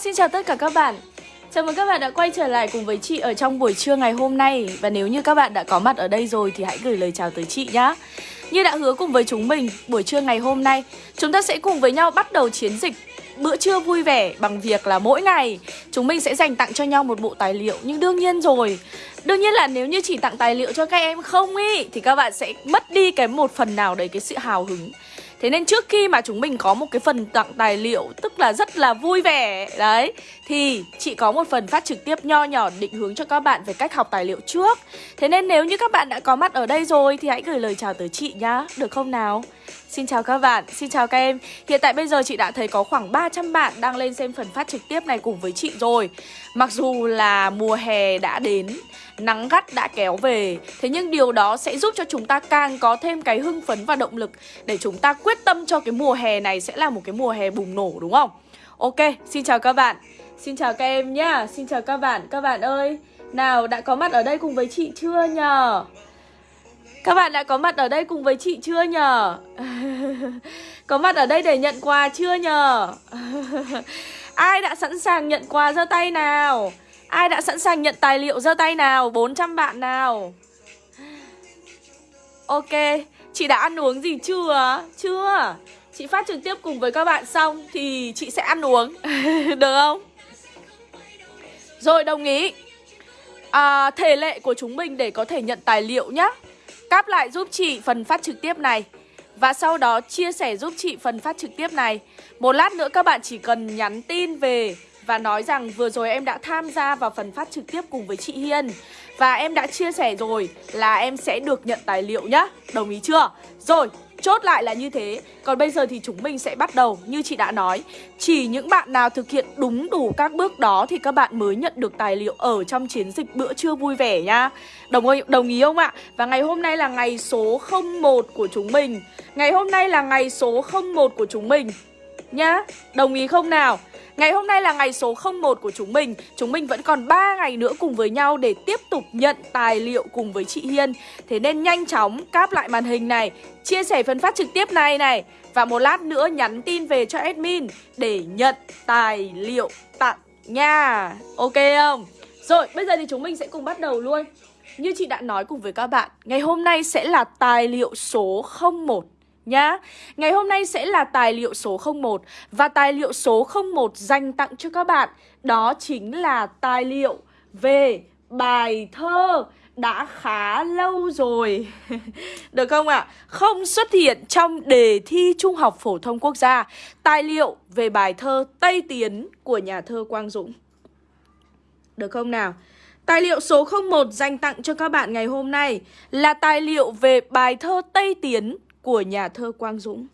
xin chào tất cả các bạn. Chào mừng các bạn đã quay trở lại cùng với chị ở trong buổi trưa ngày hôm nay. Và nếu như các bạn đã có mặt ở đây rồi thì hãy gửi lời chào tới chị nhé Như đã hứa cùng với chúng mình, buổi trưa ngày hôm nay Chúng ta sẽ cùng với nhau bắt đầu chiến dịch bữa trưa vui vẻ bằng việc là mỗi ngày chúng mình sẽ dành tặng cho nhau một bộ tài liệu. Nhưng đương nhiên rồi Đương nhiên là nếu như chỉ tặng tài liệu cho các em không ý Thì các bạn sẽ mất đi cái một phần nào đấy cái sự hào hứng. Thế nên trước khi mà chúng mình có một cái phần tặng tài liệu Tức là rất là vui vẻ Đấy Thì chị có một phần phát trực tiếp nho nhỏ định hướng cho các bạn về cách học tài liệu trước. Thế nên nếu như các bạn đã có mặt ở đây rồi Thì hãy gửi lời chào tới chị nhá Được không nào? Xin chào các bạn, xin chào các em. Hiện tại bây giờ chị đã thấy có khoảng 300 bạn đang lên xem phần phát trực tiếp này cùng với chị rồi. Mặc dù là mùa hè đã đến Nắng gắt đã kéo về Thế nhưng điều đó sẽ giúp cho chúng ta càng có thêm cái hưng phấn và động lực Để chúng ta quyết tâm cho cái mùa hè này sẽ là một cái mùa hè bùng nổ đúng không? Ok, xin chào các bạn Xin chào các em nhá Xin chào các bạn, các bạn ơi Nào, đã có mặt ở đây cùng với chị chưa nhờ? Các bạn đã có mặt ở đây cùng với chị chưa nhờ? có mặt ở đây để nhận quà chưa nhờ? Ai đã sẵn sàng nhận quà giơ tay nào? Ai đã sẵn sàng nhận tài liệu giơ tay nào? 400 bạn nào? Ok, chị đã ăn uống gì chưa? Chưa Chị phát trực tiếp cùng với các bạn xong Thì chị sẽ ăn uống Được không? Rồi đồng ý à, Thể lệ của chúng mình để có thể nhận tài liệu nhá Cáp lại giúp chị phần phát trực tiếp này Và sau đó chia sẻ giúp chị phần phát trực tiếp này Một lát nữa các bạn chỉ cần nhắn tin về và nói rằng vừa rồi em đã tham gia vào phần phát trực tiếp cùng với chị Hiên. Và em đã chia sẻ rồi là em sẽ được nhận tài liệu nhá. Đồng ý chưa? Rồi, Chốt lại là như thế. Còn bây giờ thì chúng mình sẽ bắt đầu. Như chị đã nói Chỉ những bạn nào thực hiện đúng đủ các bước đó Thì các bạn mới nhận được tài liệu Ở trong chiến dịch bữa trưa vui vẻ nha Đồng, đồng ý không ạ? Và ngày hôm nay là ngày số 01 của chúng mình. Ngày hôm nay là ngày số 01 của chúng mình Nhá. Đồng ý không nào? Ngày hôm nay là ngày số 01 của chúng mình. Chúng mình vẫn còn 3 ngày nữa cùng với nhau để tiếp tục nhận tài liệu cùng với chị Hiên. Thế nên nhanh chóng cáp lại màn hình này, Chia sẻ phần phát trực tiếp này này. Và một lát nữa nhắn tin về cho admin để nhận tài liệu tặng nha. Ok không? Rồi, bây giờ thì chúng mình sẽ cùng bắt đầu luôn. Như chị đã nói cùng với các bạn, Ngày hôm nay sẽ là tài liệu số 01 nhá. Ngày hôm nay sẽ là tài liệu số 01 và tài liệu số 01 dành tặng cho các bạn đó chính là tài liệu về bài thơ đã khá lâu rồi Được không ạ? À? Không xuất hiện trong đề thi Trung học Phổ thông Quốc gia Tài liệu về bài thơ Tây Tiến của nhà thơ Quang Dũng Được không nào? Tài liệu số 01 dành tặng cho các bạn ngày hôm nay là tài liệu về bài thơ Tây Tiến của nhà thơ Quang Dũng.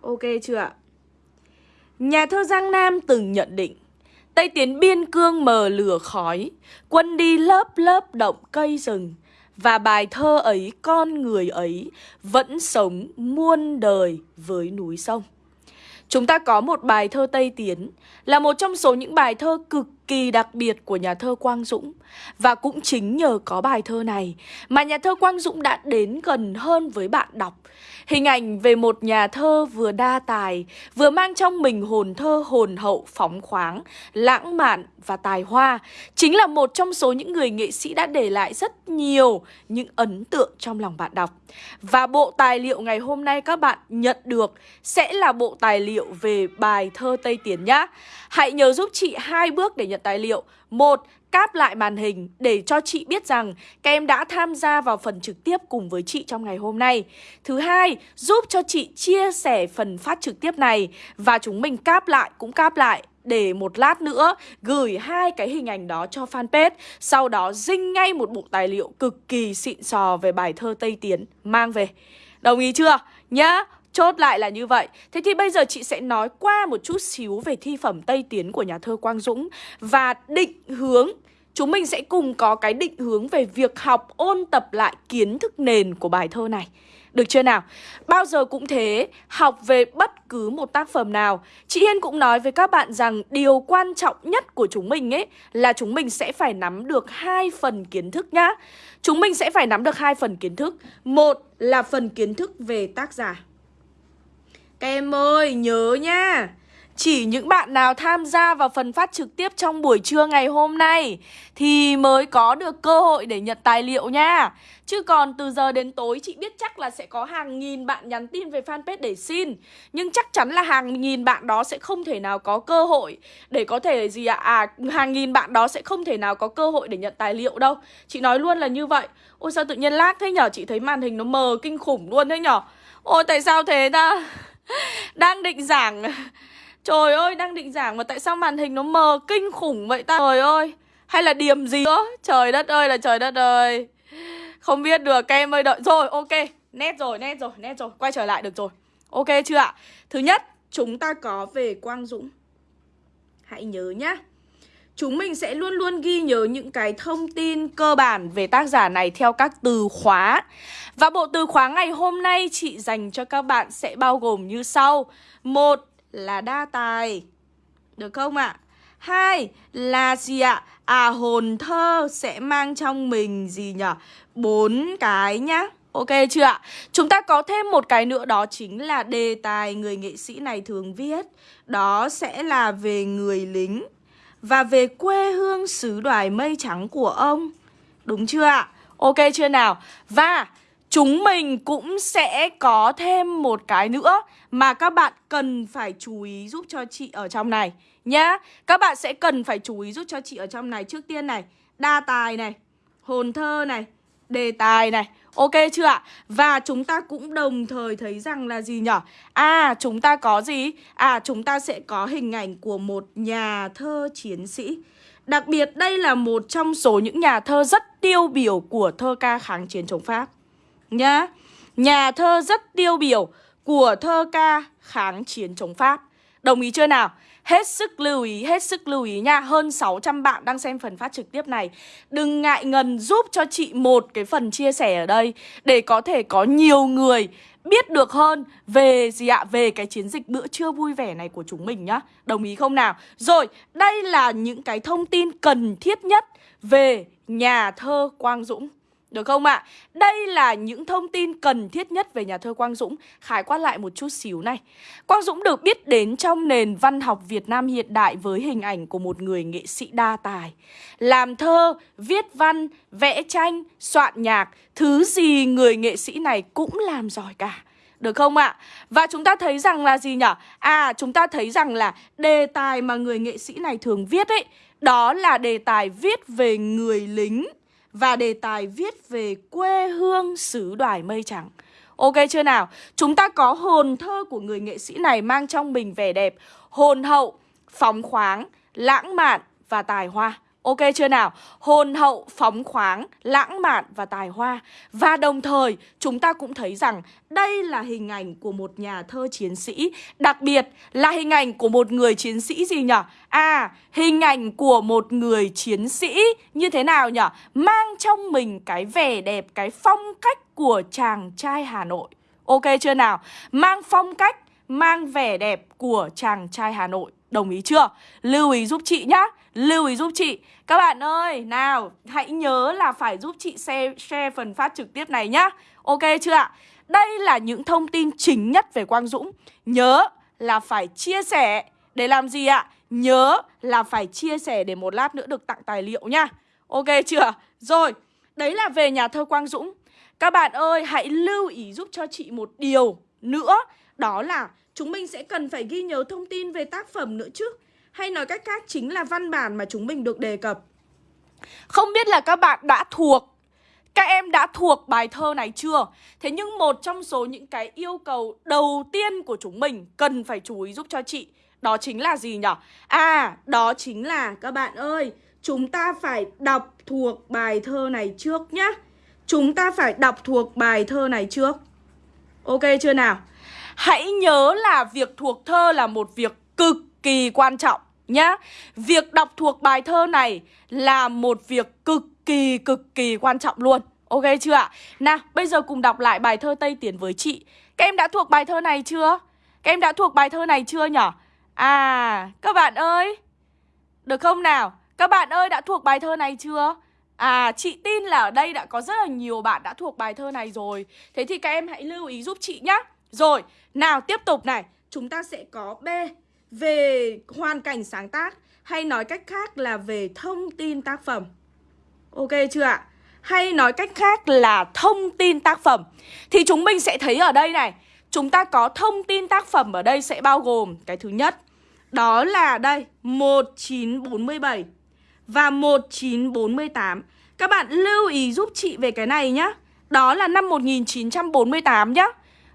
Ok chưa ạ? Nhà thơ Giang Nam từng nhận định Tây tiến biên cương mờ lửa khói, Quân đi lớp lớp động cây rừng, Và bài thơ ấy, con người ấy, Vẫn sống muôn đời với núi sông Chúng ta có một bài thơ Tây Tiến, Là một trong số những bài thơ cực kỳ đặc biệt của nhà thơ Quang Dũng Và cũng chính nhờ có bài thơ này Mà nhà thơ Quang Dũng đã đến gần hơn với bạn đọc Hình ảnh về một nhà thơ vừa đa tài, vừa mang trong mình hồn thơ hồn hậu phóng khoáng, lãng mạn và tài hoa, chính là một trong số những người nghệ sĩ đã để lại rất nhiều những ấn tượng trong lòng bạn đọc. Và bộ tài liệu ngày hôm nay các bạn nhận được sẽ là bộ tài liệu về bài thơ Tây Tiến nhá. Hãy nhớ giúp chị hai bước để nhận tài liệu. Một, cáp lại màn hình để cho chị biết rằng các em đã tham gia vào phần trực tiếp cùng với chị trong ngày hôm nay. Thứ hai, giúp cho chị chia sẻ phần phát trực tiếp này và chúng mình cáp lại cũng cáp lại để một lát nữa gửi hai cái hình ảnh đó cho fanpage Sau đó dinh ngay một bộ tài liệu cực kỳ xịn sò về bài thơ Tây Tiến mang về Đồng ý chưa? Nhá Chốt lại là như vậy. Thế thì bây giờ chị sẽ nói qua một chút xíu về thi phẩm Tây Tiến của nhà thơ Quang Dũng Và định hướng. Chúng mình sẽ cùng có cái định hướng về việc học ôn tập lại kiến thức nền của bài thơ này. Được chưa nào? Bao giờ cũng thế, học về bất cứ một tác phẩm nào Chị Hiên cũng nói với các bạn rằng điều quan trọng nhất của chúng mình ấy Là chúng mình sẽ phải nắm được hai phần kiến thức nhá. Chúng mình sẽ phải nắm được hai phần kiến thức. Một là phần kiến thức về tác giả các em ơi, nhớ nha. Chỉ những bạn nào tham gia vào phần phát trực tiếp trong buổi trưa ngày hôm nay thì mới có được cơ hội để nhận tài liệu nha. Chứ còn từ giờ đến tối chị biết chắc là sẽ có hàng nghìn bạn nhắn tin về fanpage để xin. Nhưng chắc chắn là hàng nghìn bạn đó sẽ không thể nào có cơ hội để có thể gì ạ? À? à hàng nghìn bạn đó sẽ không thể nào có cơ hội để nhận tài liệu đâu. Chị nói luôn là như vậy. Ôi sao tự nhiên lag thế nhở? Chị thấy màn hình nó mờ kinh khủng luôn thế nhở? Ôi tại sao thế ta? Đang định giảng. Trời ơi, đang định giảng mà tại sao màn hình nó mờ kinh khủng vậy ta? Trời ơi, Hay là điểm gì nữa? Trời đất ơi là trời đất ơi. Không biết được, các em ơi, đợi. Rồi, ok. Nét rồi nét rồi nét rồi. Quay trở lại được rồi. Ok chưa ạ? Thứ nhất, chúng ta có về Quang Dũng. Hãy nhớ nhá. Chúng mình sẽ luôn luôn ghi nhớ những cái thông tin cơ bản về tác giả này theo các từ khóa Và bộ từ khóa ngày hôm nay chị dành cho các bạn sẽ bao gồm như sau Một là đa tài, Được không ạ? À? Hai là gì ạ? À hồn thơ sẽ mang trong mình gì nhỉ? Bốn cái nhá Ok chưa ạ? Chúng ta có thêm một cái nữa đó chính là đề tài người nghệ sĩ này thường viết Đó sẽ là về người lính và về quê hương xứ đoài mây trắng của ông. Đúng chưa ạ? Ok chưa nào? Và chúng mình cũng sẽ có thêm một cái nữa mà các bạn cần phải chú ý giúp cho chị ở trong này nhá. Các bạn sẽ cần phải chú ý giúp cho chị ở trong này trước tiên này, đa tài này, hồn thơ này, đề tài này Ok chưa ạ? Và chúng ta cũng đồng thời thấy rằng là gì nhở? À chúng ta có gì? À chúng ta sẽ có hình ảnh của một nhà thơ chiến sĩ Đặc biệt đây là một trong số những nhà thơ rất tiêu biểu của thơ ca kháng chiến chống Pháp Nhá, Nhà thơ rất tiêu biểu của thơ ca kháng chiến chống Pháp Đồng ý chưa nào? Hết sức lưu ý, hết sức lưu ý nha Hơn 600 bạn đang xem phần phát trực tiếp này Đừng ngại ngần giúp cho chị một cái phần chia sẻ ở đây Để có thể có nhiều người biết được hơn về gì ạ? Về cái chiến dịch bữa trưa vui vẻ này của chúng mình nhá Đồng ý không nào? Rồi, đây là những cái thông tin cần thiết nhất về nhà thơ Quang Dũng được không ạ? À? Đây là những thông tin cần thiết nhất về nhà thơ Quang Dũng Khái quát lại một chút xíu này Quang Dũng được biết đến trong nền văn học Việt Nam hiện đại Với hình ảnh của một người nghệ sĩ đa tài Làm thơ, viết văn, vẽ tranh, soạn nhạc Thứ gì người nghệ sĩ này cũng làm giỏi cả được không ạ? À? Và chúng ta thấy rằng là gì nhỉ? À, chúng ta thấy rằng là đề tài mà người nghệ sĩ này thường viết ấy Đó là đề tài viết về người lính và đề tài viết về quê hương xứ đoài mây trắng. Ok chưa nào? Chúng ta có hồn thơ của người nghệ sĩ này mang trong mình vẻ đẹp, hồn hậu, phóng khoáng, lãng mạn và tài hoa. Ok chưa nào? Hồn hậu, phóng khoáng, lãng mạn và tài hoa Và đồng thời chúng ta cũng thấy rằng đây là hình ảnh của một nhà thơ chiến sĩ Đặc biệt là hình ảnh của một người chiến sĩ gì nhỉ? À, hình ảnh của một người chiến sĩ như thế nào nhỉ? Mang trong mình cái vẻ đẹp, cái phong cách của chàng trai Hà Nội Ok chưa nào? Mang phong cách, mang vẻ đẹp của chàng trai Hà Nội Đồng ý chưa? Lưu ý giúp chị nhá Lưu ý giúp chị Các bạn ơi, nào Hãy nhớ là phải giúp chị share, share phần phát trực tiếp này nhá Ok chưa ạ? Đây là những thông tin chính nhất về Quang Dũng Nhớ là phải chia sẻ Để làm gì ạ? Nhớ là phải chia sẻ để một lát nữa được tặng tài liệu nhá Ok chưa? Rồi, đấy là về nhà thơ Quang Dũng Các bạn ơi, hãy lưu ý giúp cho chị một điều nữa Đó là chúng mình sẽ cần phải ghi nhớ thông tin về tác phẩm nữa chứ hay nói cách khác chính là văn bản mà chúng mình được đề cập Không biết là các bạn đã thuộc các em đã thuộc bài thơ này chưa? Thế nhưng một trong số những cái yêu cầu đầu tiên của chúng mình cần phải chú ý giúp cho chị Đó chính là gì nhỉ? À, đó chính là các bạn ơi Chúng ta phải đọc thuộc bài thơ này trước nhá Chúng ta phải đọc thuộc bài thơ này trước Ok chưa nào? Hãy nhớ là việc thuộc thơ là một việc cực kỳ quan trọng nhá. Việc đọc thuộc bài thơ này là một việc cực kỳ cực kỳ quan trọng luôn. Ok chưa ạ? Nào, bây giờ cùng đọc lại bài thơ Tây Tiến với chị. Các em đã thuộc bài thơ này chưa? Các em đã thuộc bài thơ này chưa nhở? À, các bạn ơi. Được không nào? Các bạn ơi đã thuộc bài thơ này chưa? À, chị tin là ở đây đã có rất là nhiều bạn đã thuộc bài thơ này rồi. Thế thì các em hãy lưu ý giúp chị nhá. Rồi, nào tiếp tục này. Chúng ta sẽ có B về hoàn cảnh sáng tác hay nói cách khác là về thông tin tác phẩm. Ok chưa ạ? Hay nói cách khác là thông tin tác phẩm. Thì chúng mình sẽ thấy ở đây này, chúng ta có thông tin tác phẩm ở đây sẽ bao gồm cái thứ nhất, đó là đây 1947 và 1948. Các bạn lưu ý giúp chị về cái này nhá. Đó là năm 1948 nhá.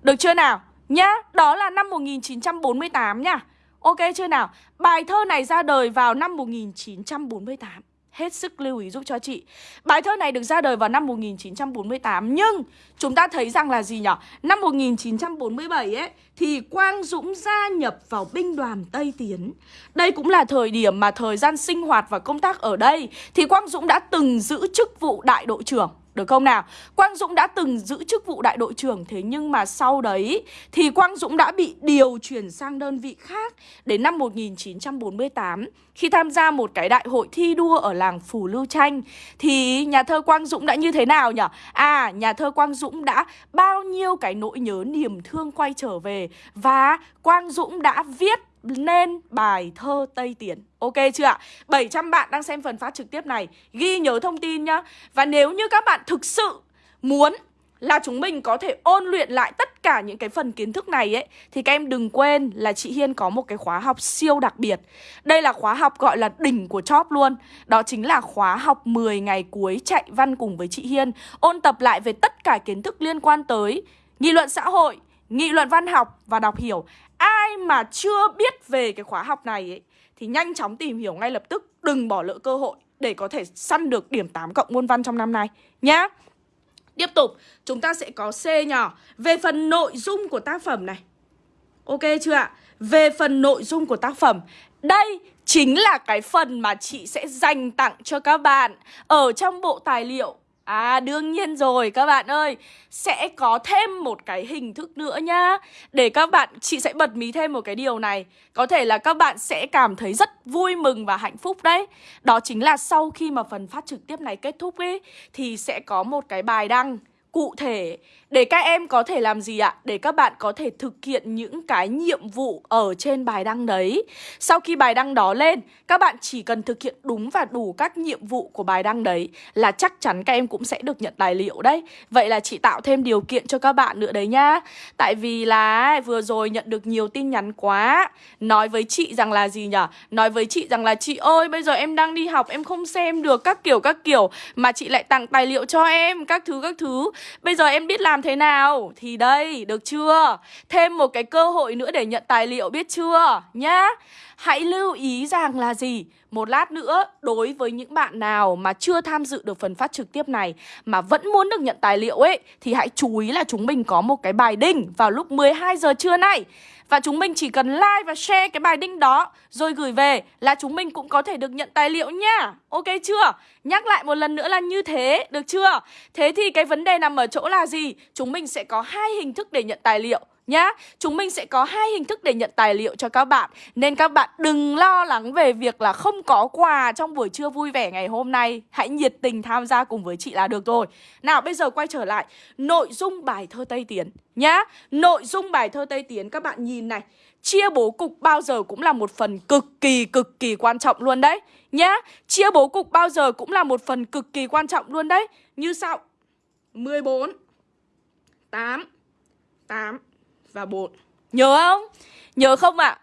Được chưa nào? Nhá, đó là năm 1948 nhá. Ok chưa nào? Bài thơ này ra đời vào năm 1948 Hết sức lưu ý giúp cho chị Bài thơ này được ra đời vào năm 1948 Nhưng chúng ta thấy rằng là gì nhỉ? Năm 1947 ấy, Thì Quang Dũng gia nhập vào binh đoàn Tây Tiến Đây cũng là thời điểm mà thời gian sinh hoạt và công tác ở đây, Thì Quang Dũng đã từng giữ chức vụ đại đội trưởng được không nào? Quang Dũng đã từng giữ chức vụ đại đội trưởng Thế nhưng mà sau đấy Thì Quang Dũng đã bị điều chuyển sang đơn vị khác Đến năm 1948 Khi tham gia một cái đại hội thi đua Ở làng Phủ Lưu Tranh Thì nhà thơ Quang Dũng đã như thế nào nhỉ? À, nhà thơ Quang Dũng đã Bao nhiêu cái nỗi nhớ niềm thương quay trở về Và Quang Dũng đã viết nên bài thơ Tây Tiến Ok chưa ạ? 700 bạn đang xem phần phát trực tiếp này Ghi nhớ thông tin nhá. Và nếu như các bạn thực sự muốn là chúng mình có thể ôn luyện lại tất cả những cái phần kiến thức này ấy Thì các em đừng quên là chị Hiên có một cái khóa học siêu đặc biệt. Đây là khóa học gọi là đỉnh của chóp luôn. Đó chính là khóa học 10 ngày cuối chạy văn cùng với chị Hiên Ôn tập lại về tất cả kiến thức liên quan tới nghị luận xã hội, nghị luận văn học và đọc hiểu. Ai mà chưa biết về cái khóa học này ấy Thì nhanh chóng tìm hiểu ngay lập tức Đừng bỏ lỡ cơ hội để có thể săn được điểm 8 cộng môn văn trong năm nay Nhá. Tiếp tục, chúng ta sẽ có C nhỏ Về phần nội dung của tác phẩm này. Ok chưa ạ? Về phần nội dung của tác phẩm. Đây chính là cái phần mà chị sẽ dành tặng cho các bạn. Ở trong bộ tài liệu À đương nhiên rồi các bạn ơi. Sẽ có thêm một cái hình thức nữa nhá. Để các bạn, chị sẽ bật mí thêm một cái điều này. Có thể là các bạn sẽ cảm thấy rất vui mừng và hạnh phúc đấy. Đó chính là sau khi mà phần phát trực tiếp này kết thúc ấy Thì sẽ có một cái bài đăng cụ thể để các em có thể làm gì ạ? Để các bạn có thể thực hiện những cái nhiệm vụ ở trên bài đăng đấy. Sau khi bài đăng đó lên, các bạn chỉ cần thực hiện đúng và đủ các nhiệm vụ của bài đăng đấy là chắc chắn các em cũng sẽ được nhận tài liệu đấy. Vậy là chị tạo thêm điều kiện cho các bạn nữa đấy nhá. Tại vì là vừa rồi nhận được nhiều tin nhắn quá. Nói với chị rằng là gì nhỉ? Nói với chị rằng là chị ơi, bây giờ em đang đi học em không xem được các kiểu các kiểu mà chị lại tặng tài liệu cho em các thứ các thứ. Bây giờ em biết làm thế nào? Thì đây, được chưa? Thêm một cái cơ hội nữa để nhận tài liệu biết chưa? Nhá Hãy lưu ý rằng là gì? Một lát nữa, đối với những bạn nào mà chưa tham dự được phần phát trực tiếp này mà vẫn muốn được nhận tài liệu ấy thì hãy chú ý là chúng mình có một cái bài đinh vào lúc 12 giờ trưa nay. Và chúng mình chỉ cần like và share cái bài đinh đó Rồi gửi về là chúng mình cũng có thể được nhận tài liệu nha Ok chưa? Nhắc lại một lần nữa là như thế, được chưa? Thế thì cái vấn đề nằm ở chỗ là gì? Chúng mình sẽ có hai hình thức để nhận tài liệu nhá. Chúng mình sẽ có hai hình thức để nhận tài liệu cho các bạn. Nên các bạn đừng lo lắng về việc là không có quà trong buổi trưa vui vẻ ngày hôm nay. Hãy nhiệt tình tham gia cùng với chị là được rồi. Nào, bây giờ quay trở lại nội dung bài thơ Tây Tiến nhá. Nội dung bài thơ Tây Tiến các bạn nhìn này. Chia bố cục bao giờ cũng là một phần cực kỳ cực kỳ quan trọng luôn đấy Nhá Chia bố cục bao giờ cũng là một phần cực kỳ quan trọng luôn đấy Như sau 14 8 8 và bột Nhớ không? Nhớ không ạ? À?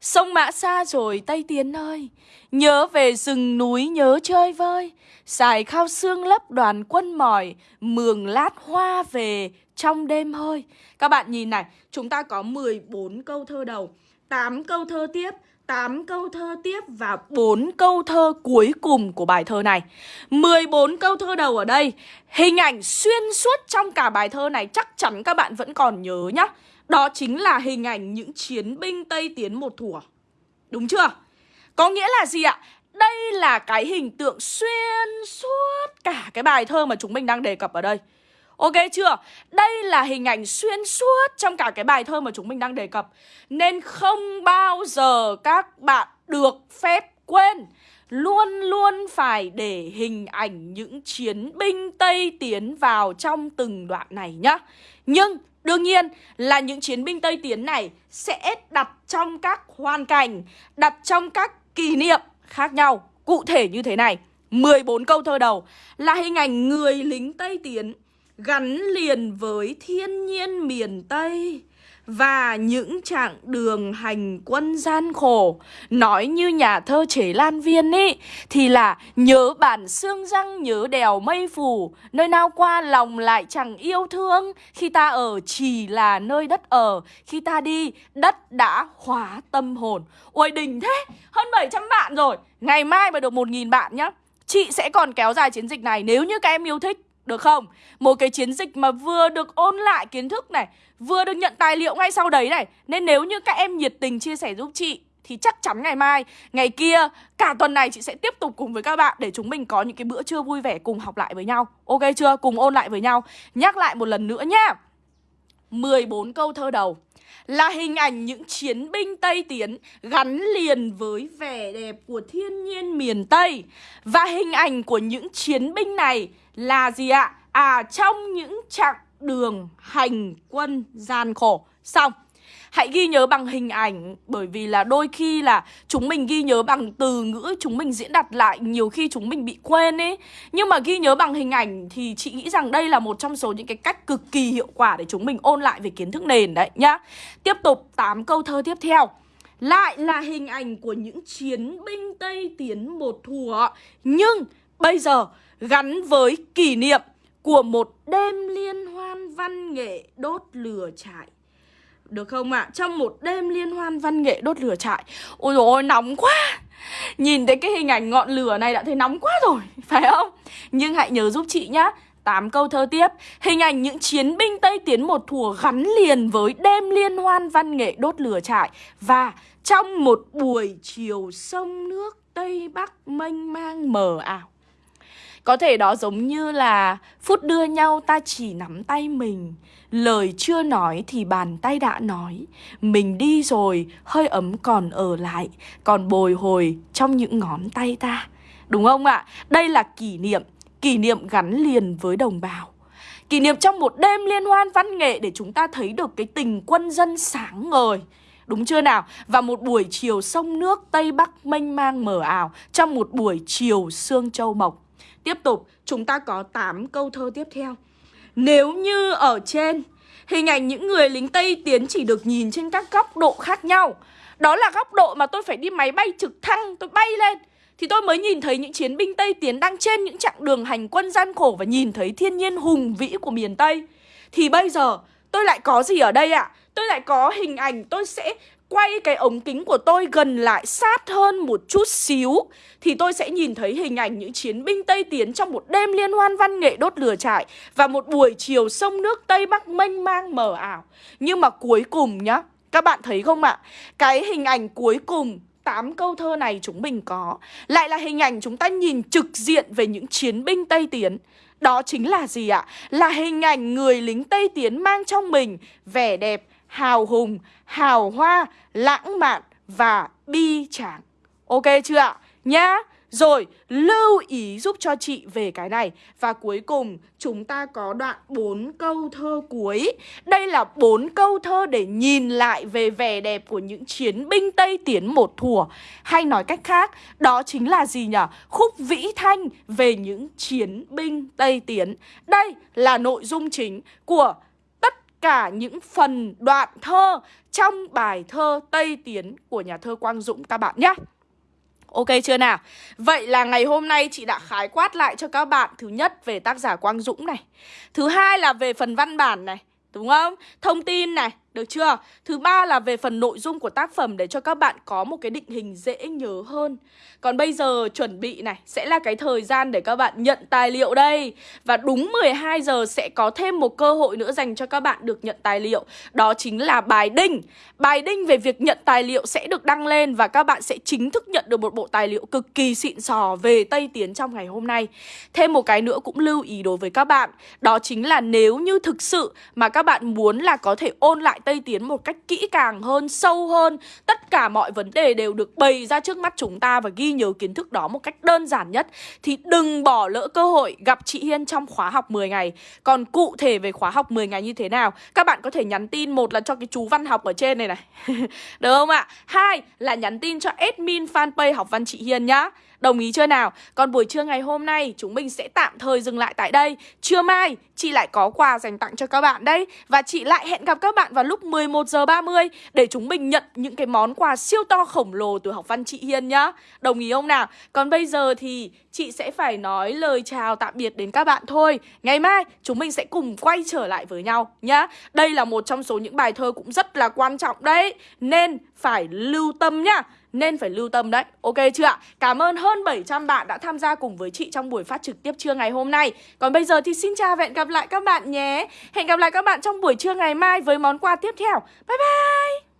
Sông Mã xa rồi Tây Tiến ơi Nhớ về rừng núi nhớ chơi vơi Xài khao xương lấp đoàn quân mỏi, Mường lát hoa về trong đêm hơi Các bạn nhìn này, Chúng ta có 14 câu thơ đầu 8 câu thơ tiếp 8 câu thơ tiếp và 4 câu thơ cuối cùng của bài thơ này 14 câu thơ đầu ở đây, Hình ảnh xuyên suốt trong cả bài thơ này chắc chắn các bạn vẫn còn nhớ nhá đó chính là hình ảnh những chiến binh Tây Tiến một thủa Đúng chưa? Có nghĩa là gì ạ? Đây là cái hình tượng xuyên suốt cả cái bài thơ mà chúng mình đang đề cập ở đây Ok chưa? Đây là hình ảnh xuyên suốt trong cả cái bài thơ mà chúng mình đang đề cập Nên không bao giờ các bạn được phép quên Luôn luôn phải để hình ảnh những chiến binh Tây tiến vào trong từng đoạn này nhá Nhưng Đương nhiên là những chiến binh Tây Tiến này sẽ đặt trong các hoàn cảnh, đặt trong các kỷ niệm khác nhau. Cụ thể như thế này, 14 câu thơ đầu là hình ảnh người lính Tây Tiến gắn liền với thiên nhiên miền Tây và những chặng đường hành quân gian khổ. Nói như nhà thơ Chế Lan Viên ý, Thì là nhớ bản xương răng nhớ đèo mây phủ Nơi nào qua lòng lại chẳng yêu thương. Khi ta ở chỉ là nơi đất ở, Khi ta đi, đất đã hóa tâm hồn. Ôi đỉnh thế, Hơn 700 bạn rồi. Ngày mai mà được 1.000 bạn nhá, Chị sẽ còn kéo dài chiến dịch này nếu như các em yêu thích được không? Một cái chiến dịch mà vừa được ôn lại kiến thức này Vừa được nhận tài liệu ngay sau đấy này Nên nếu như các em nhiệt tình chia sẻ giúp chị Thì chắc chắn ngày mai, ngày kia Cả tuần này chị sẽ tiếp tục cùng với các bạn Để chúng mình có những cái bữa trưa vui vẻ cùng học lại với nhau Ok chưa? Cùng ôn lại với nhau Nhắc lại một lần nữa nhá 14 câu thơ đầu là hình ảnh những chiến binh Tây Tiến gắn liền với vẻ đẹp của thiên nhiên miền Tây. Và hình ảnh của những chiến binh này là gì ạ? À trong những chặng đường hành quân gian khổ. Xong. Hãy ghi nhớ bằng hình ảnh, bởi vì là đôi khi là chúng mình ghi nhớ bằng từ ngữ chúng mình diễn đặt lại, nhiều khi chúng mình bị quên ấy. Nhưng mà ghi nhớ bằng hình ảnh thì chị nghĩ rằng đây là một trong số những cái cách cực kỳ hiệu quả để chúng mình ôn lại về kiến thức nền đấy nhá. Tiếp tục 8 câu thơ tiếp theo. Lại là hình ảnh của những chiến binh Tây tiến một thùa Nhưng bây giờ gắn với kỷ niệm của một đêm liên hoan văn nghệ đốt lửa trại được không ạ? À? Trong một đêm liên hoan văn nghệ đốt lửa trại, Ôi dồi ôi, nóng quá Nhìn thấy cái hình ảnh ngọn lửa này đã thấy nóng quá rồi, Phải không? Nhưng hãy nhớ giúp chị nhá 8 câu thơ tiếp Hình ảnh những chiến binh Tây Tiến một thùa gắn liền với đêm liên hoan văn nghệ đốt lửa trại Và trong một buổi chiều sông nước Tây Bắc mênh mang mờ ảo có thể đó giống như là phút đưa nhau ta chỉ nắm tay mình. Lời chưa nói thì bàn tay đã nói. Mình đi rồi, hơi ấm còn ở lại. Còn bồi hồi trong những ngón tay ta. Đúng không ạ? À? Đây là kỷ niệm. Kỷ niệm gắn liền với đồng bào. Kỷ niệm trong một đêm liên hoan văn nghệ Để chúng ta thấy được cái tình quân dân sáng ngời. Đúng chưa nào? Và một buổi chiều sông nước Tây Bắc mênh mang mờ ảo Trong một buổi chiều sương châu mộc Tiếp tục, chúng ta có 8 câu thơ tiếp theo. Nếu như ở trên, hình ảnh những người lính Tây tiến chỉ được nhìn trên các góc độ khác nhau. Đó là góc độ mà tôi phải đi máy bay trực thăng, tôi bay lên. Thì tôi mới nhìn thấy những chiến binh Tây tiến đang trên những chặng đường hành quân gian khổ và nhìn thấy thiên nhiên hùng vĩ của miền Tây. Thì bây giờ tôi lại có gì ở đây ạ? À? Tôi lại có hình ảnh tôi sẽ quay cái ống kính của tôi gần lại sát hơn một chút xíu thì tôi sẽ nhìn thấy hình ảnh những chiến binh Tây Tiến trong một đêm liên hoan văn nghệ đốt lửa trại và một buổi chiều sông nước Tây Bắc mênh mang mờ ảo. Nhưng mà cuối cùng nhá, các bạn thấy không ạ? Cái hình ảnh cuối cùng 8 câu thơ này chúng mình có Lại là hình ảnh chúng ta nhìn trực diện về những chiến binh Tây Tiến Đó chính là gì ạ? Là hình ảnh người lính Tây Tiến mang trong mình vẻ đẹp hào hùng, hào hoa, lãng mạn và bi tráng. Ok chưa ạ? Nhá. Rồi, lưu ý giúp cho chị về cái này Và cuối cùng, chúng ta có đoạn 4 câu thơ cuối Đây là 4 câu thơ để nhìn lại về vẻ đẹp của những chiến binh Tây Tiến một thùa Hay nói cách khác, đó chính là gì nhỉ? Khúc vĩ thanh về những chiến binh Tây Tiến Đây là nội dung chính của cả những phần đoạn thơ trong bài thơ Tây Tiến của nhà thơ Quang Dũng các bạn nhé. Ok chưa nào? Vậy là ngày hôm nay chị đã khái quát lại cho các bạn Thứ nhất về tác giả Quang Dũng này Thứ hai là về phần văn bản này, Đúng không? Thông tin này được chưa? Thứ ba là về phần nội dung của tác phẩm để cho các bạn có một cái định hình dễ nhớ hơn. Còn bây giờ chuẩn bị này, sẽ là cái thời gian để các bạn nhận tài liệu đây. Và đúng 12 giờ sẽ có thêm một cơ hội nữa dành cho các bạn được nhận tài liệu. Đó chính là bài đinh. Bài đinh về việc nhận tài liệu sẽ được đăng lên và các bạn sẽ chính thức nhận được một bộ tài liệu cực kỳ xịn sò về Tây Tiến trong ngày hôm nay. Thêm một cái nữa cũng lưu ý đối với các bạn. Đó chính là nếu như thực sự mà các bạn muốn là có thể ôn lại Tây Tiến một cách kỹ càng hơn, sâu hơn. Tất cả mọi vấn đề đều được bày ra trước mắt chúng ta Và ghi nhớ kiến thức đó một cách đơn giản nhất. Thì đừng bỏ lỡ cơ hội gặp chị Hiên trong khóa học 10 ngày. Còn cụ thể về khóa học 10 ngày như thế nào Các bạn có thể nhắn tin. Một là cho cái chú văn học ở trên này này. Được không ạ? Hai là nhắn tin cho admin fanpage học văn chị Hiên nhá. Đồng ý chưa nào? Còn buổi trưa ngày hôm nay, chúng mình sẽ tạm thời dừng lại tại đây. Trưa mai, chị lại có quà dành tặng cho các bạn đấy. Và chị lại hẹn gặp các bạn vào lúc 11 giờ 30 Để chúng mình nhận những cái món quà siêu to khổng lồ từ học văn chị Hiên nhá. Đồng ý không nào? Còn bây giờ thì chị sẽ phải nói lời chào tạm biệt đến các bạn thôi. Ngày mai, chúng mình sẽ cùng quay trở lại với nhau nhá. Đây là một trong số những bài thơ cũng rất là quan trọng đấy. Nên phải lưu tâm nhá nên phải lưu tâm đấy. Ok chưa ạ? Cảm ơn hơn 700 bạn đã tham gia cùng với chị trong buổi phát trực tiếp trưa ngày hôm nay. Còn bây giờ thì xin chào và hẹn gặp lại các bạn nhé. Hẹn gặp lại các bạn trong buổi trưa ngày mai với món quà tiếp theo. Bye bye!